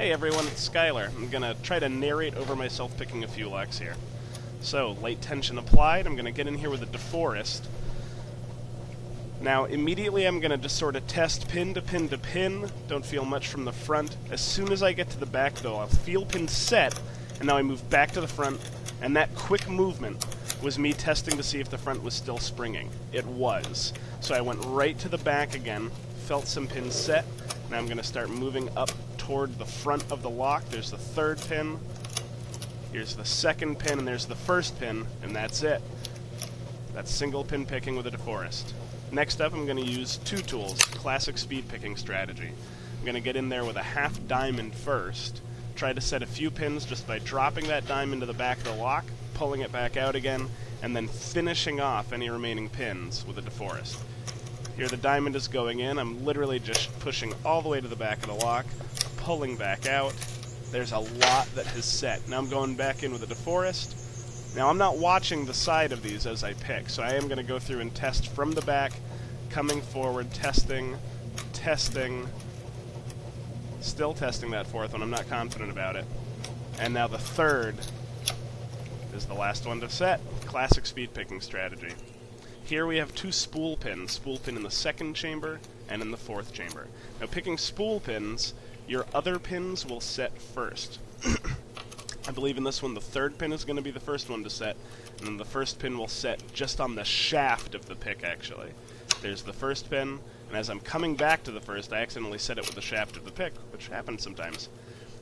Hey everyone, it's Schuyler. I'm gonna try to narrate over myself picking a few locks here. So, light tension applied, I'm gonna get in here with a DeForest. Now, immediately I'm gonna just sort of test pin to pin to pin, don't feel much from the front. As soon as I get to the back though, I'll feel pin set, and now I move back to the front, and that quick movement was me testing to see if the front was still springing. It was. So I went right to the back again, felt some pins set, now I'm going to start moving up toward the front of the lock. There's the third pin, here's the second pin, and there's the first pin, and that's it. That's single pin picking with a DeForest. Next up, I'm going to use two tools, classic speed picking strategy. I'm going to get in there with a half diamond first, try to set a few pins just by dropping that diamond to the back of the lock, pulling it back out again, and then finishing off any remaining pins with a DeForest. Here the diamond is going in, I'm literally just pushing all the way to the back of the lock, pulling back out. There's a lot that has set. Now I'm going back in with a DeForest. Now I'm not watching the side of these as I pick, so I am going to go through and test from the back, coming forward, testing, testing, still testing that fourth one. I'm not confident about it. And now the third is the last one to set. Classic speed picking strategy. Here we have two spool pins, spool pin in the second chamber and in the fourth chamber. Now picking spool pins, your other pins will set first. I believe in this one the third pin is going to be the first one to set, and then the first pin will set just on the shaft of the pick actually. There's the first pin, and as I'm coming back to the first, I accidentally set it with the shaft of the pick, which happens sometimes.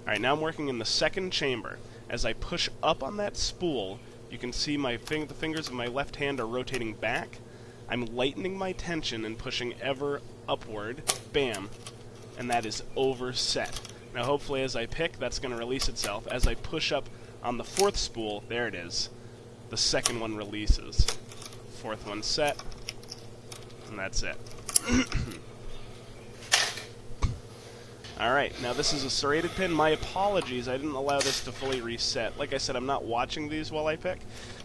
Alright, now I'm working in the second chamber. As I push up on that spool, you can see my fing the fingers of my left hand are rotating back. I'm lightening my tension and pushing ever upward. Bam. And that is overset. Now hopefully as I pick, that's going to release itself. As I push up on the fourth spool, there it is. The second one releases. Fourth one set. And that's it. Alright, now this is a serrated pin. My apologies, I didn't allow this to fully reset. Like I said, I'm not watching these while I pick,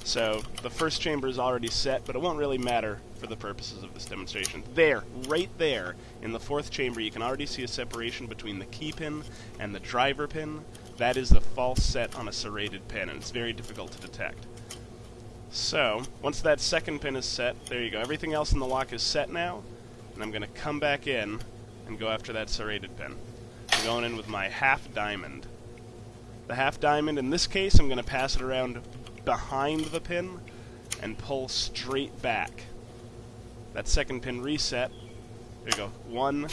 so the first chamber is already set, but it won't really matter for the purposes of this demonstration. There, right there, in the fourth chamber, you can already see a separation between the key pin and the driver pin. That is the false set on a serrated pin, and it's very difficult to detect. So, once that second pin is set, there you go. Everything else in the lock is set now, and I'm going to come back in and go after that serrated pin. Going in with my half diamond. The half diamond, in this case, I'm going to pass it around behind the pin and pull straight back. That second pin reset. There you go. One,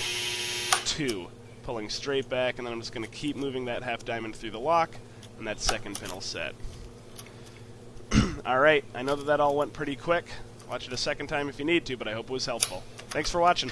two. Pulling straight back, and then I'm just going to keep moving that half diamond through the lock, and that second pin will set. Alright, I know that that all went pretty quick. Watch it a second time if you need to, but I hope it was helpful. Thanks for watching.